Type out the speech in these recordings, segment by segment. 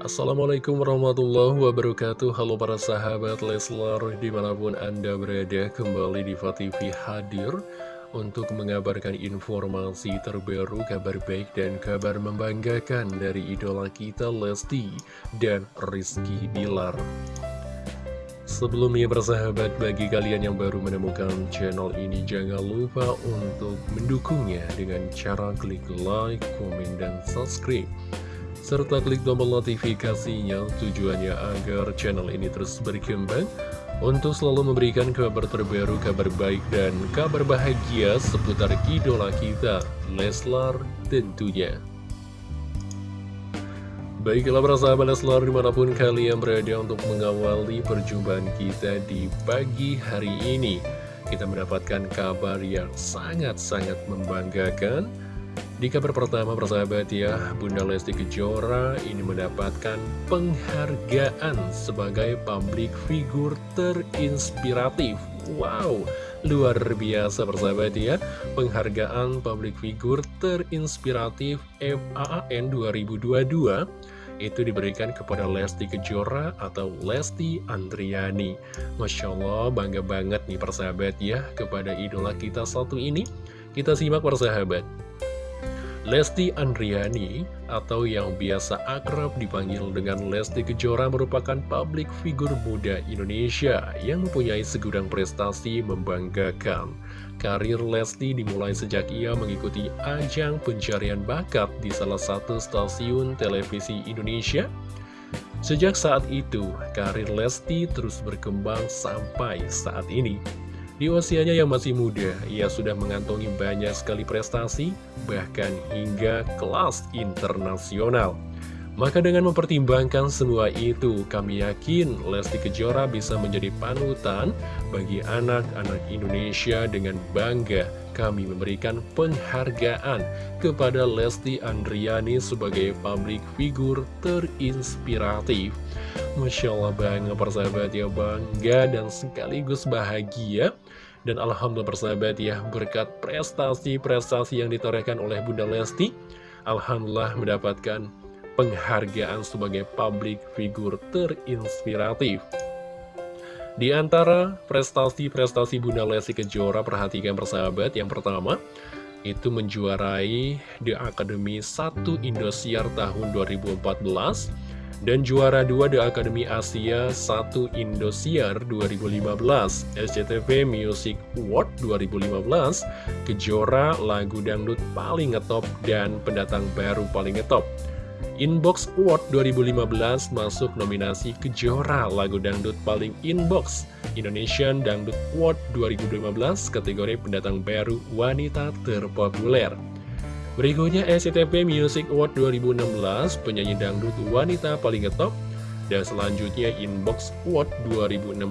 Assalamualaikum warahmatullahi wabarakatuh. Halo para sahabat Leslar Di mana pun anda berada Kembali di TV hadir Untuk mengabarkan informasi terbaru Kabar baik dan kabar membanggakan Dari idola kita Lesti Dan Rizky Bilar. Sebelumnya bersahabat bagi kalian yang baru menemukan channel ini Jangan lupa untuk mendukungnya dengan cara klik like, komen, dan subscribe serta klik tombol notifikasinya tujuannya agar channel ini terus berkembang untuk selalu memberikan kabar terbaru, kabar baik, dan kabar bahagia seputar idola kita, Leslar tentunya. Baiklah para sahabat Leslar di mana pun kalian berada untuk mengawali perjumpaan kita di pagi hari ini. Kita mendapatkan kabar yang sangat-sangat membanggakan di kabar pertama persahabat ya, Bunda Lesti Kejora ini mendapatkan penghargaan sebagai public figure terinspiratif. Wow, luar biasa persahabat ya, penghargaan public figure terinspiratif FAAN 2022 itu diberikan kepada Lesti Kejora atau Lesti Andriani. Masya Allah, bangga banget nih persahabat ya kepada idola kita satu ini. Kita simak persahabat. Lesti Andriani atau yang biasa akrab dipanggil dengan Lesti Kejora merupakan publik figur muda Indonesia yang mempunyai segudang prestasi membanggakan. Karir Lesti dimulai sejak ia mengikuti ajang pencarian bakat di salah satu stasiun televisi Indonesia. Sejak saat itu, karir Lesti terus berkembang sampai saat ini. Di usianya yang masih muda, ia sudah mengantongi banyak sekali prestasi, bahkan hingga kelas internasional. Maka dengan mempertimbangkan semua itu, kami yakin Lesti Kejora bisa menjadi panutan bagi anak-anak Indonesia dengan bangga kami memberikan penghargaan kepada Lesti Andriani sebagai public figure terinspiratif. Masya Allah banget persahabat ya bangga dan sekaligus bahagia dan Alhamdulillah persahabat ya, berkat prestasi-prestasi yang ditorehkan oleh Bunda Lesti, Alhamdulillah mendapatkan penghargaan sebagai public figure terinspiratif. Di antara prestasi-prestasi Bunda Lesti Kejora, perhatikan persahabat, yang pertama, itu menjuarai The Academy 1 Indosiar tahun 2014, dan juara 2 The Academy Asia 1 Indosiar 2015 SCTV Music Award 2015 Kejora lagu dangdut paling ngetop dan pendatang baru paling ngetop Inbox Award 2015 masuk nominasi Kejora lagu dangdut paling inbox Indonesian Dangdut Award 2015 kategori pendatang baru wanita terpopuler Berikutnya SCTV Music Award 2016 penyanyi dangdut wanita paling ngetop dan selanjutnya Inbox Award 2016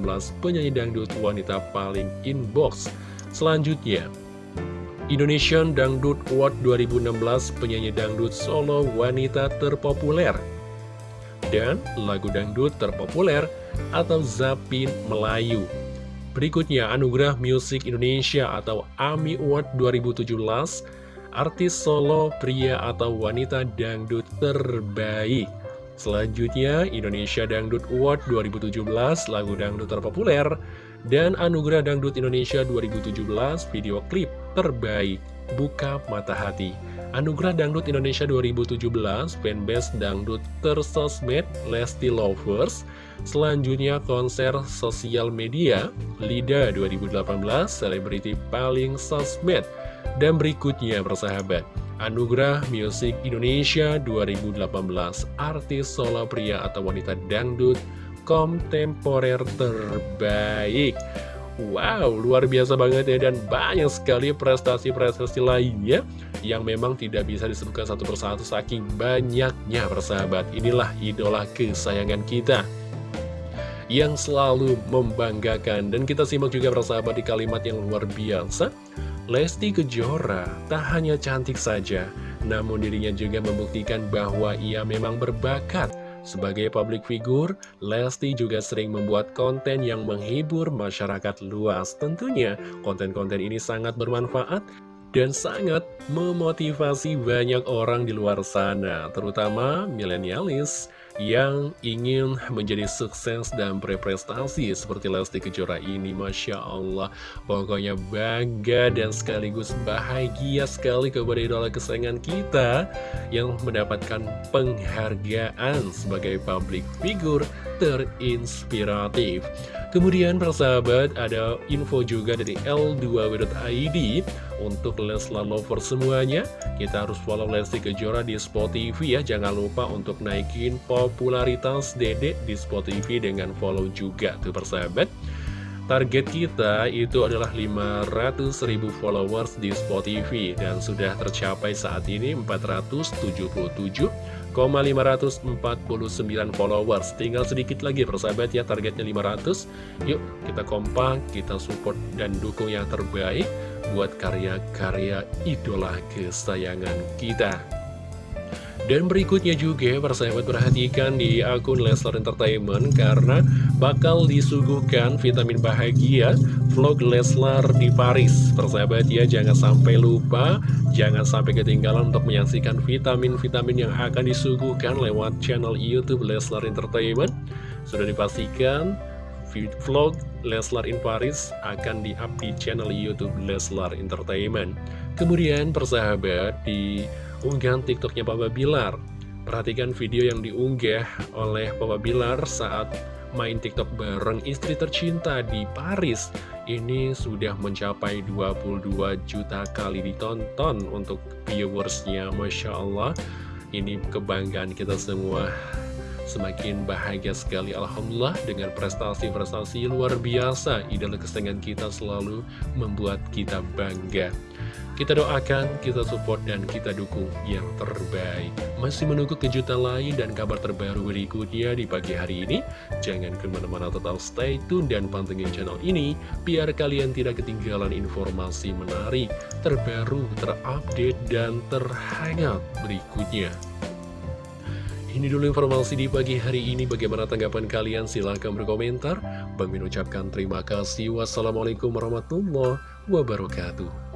penyanyi dangdut wanita paling inbox. Selanjutnya Indonesian Dangdut Award 2016 penyanyi dangdut solo wanita terpopuler dan lagu dangdut terpopuler atau Zapin Melayu. Berikutnya Anugerah Music Indonesia atau AMI Award 2017 artis solo pria atau wanita dangdut terbaik. Selanjutnya, Indonesia Dangdut Award 2017, lagu dangdut terpopuler, dan Anugerah Dangdut Indonesia 2017, video klip terbaik, Buka Mata Hati. Anugerah Dangdut Indonesia 2017, fanbase dangdut tersosmed, Lesti Lovers. Selanjutnya, konser sosial media, LIDA 2018, selebriti paling sosmed. Dan berikutnya persahabat Anugerah Music Indonesia 2018 Artis solo pria atau wanita dangdut kontemporer terbaik Wow, luar biasa banget ya Dan banyak sekali prestasi-prestasi lainnya Yang memang tidak bisa disebutkan satu persatu Saking banyaknya persahabat Inilah idola kesayangan kita Yang selalu membanggakan Dan kita simak juga persahabat di kalimat yang luar biasa Lesti Kejora tak hanya cantik saja, namun dirinya juga membuktikan bahwa ia memang berbakat. Sebagai public figure, Lesti juga sering membuat konten yang menghibur masyarakat luas. Tentunya, konten-konten ini sangat bermanfaat dan sangat memotivasi banyak orang di luar sana, terutama milenialis yang ingin menjadi sukses dan berprestasi seperti Lesti Kejora ini Masya Allah. Pokoknya bangga dan sekaligus bahagia sekali kepada idola kesayangan kita yang mendapatkan penghargaan sebagai public figure terinspiratif. Kemudian persahabat ada info juga dari L2W.id Untuk Leslar Lover semuanya Kita harus follow Lesti Kejora di Spot TV ya. Jangan lupa untuk naikin popularitas Dede di Spot TV dengan follow juga tuh persahabat. Target kita itu adalah 500 ribu followers di Spot TV Dan sudah tercapai saat ini 477 549 followers. Tinggal sedikit lagi persahabat ya targetnya 500 Yuk kita kompak, kita support dan dukung yang terbaik Buat karya-karya idola kesayangan kita dan berikutnya juga persahabat perhatikan di akun Leslar Entertainment karena bakal disuguhkan vitamin bahagia vlog Leslar di Paris. Persahabat ya jangan sampai lupa, jangan sampai ketinggalan untuk menyaksikan vitamin-vitamin yang akan disuguhkan lewat channel Youtube Leslar Entertainment. Sudah dipastikan vlog Leslar in Paris akan di-up di channel Youtube Leslar Entertainment. Kemudian persahabat di unggahan tiktoknya Papa Bilar. Perhatikan video yang diunggah oleh Papa Bilar saat main tiktok bareng istri tercinta di Paris. Ini sudah mencapai 22 juta kali ditonton untuk viewersnya Masya Allah. Ini kebanggaan kita semua Semakin bahagia sekali Alhamdulillah dengan prestasi-prestasi luar biasa Idola kesenangan kita selalu membuat kita bangga kita doakan, kita support, dan kita dukung yang terbaik. Masih menunggu kejutan lain dan kabar terbaru berikutnya di pagi hari ini. Jangan ke mana-mana tetap stay tune dan pantengin channel ini, biar kalian tidak ketinggalan informasi menarik, terbaru, terupdate, dan terhangat berikutnya. Ini dulu informasi di pagi hari ini. Bagaimana tanggapan kalian? Silahkan berkomentar. Bang Min ucapkan terima kasih. Wassalamualaikum warahmatullahi wabarakatuh.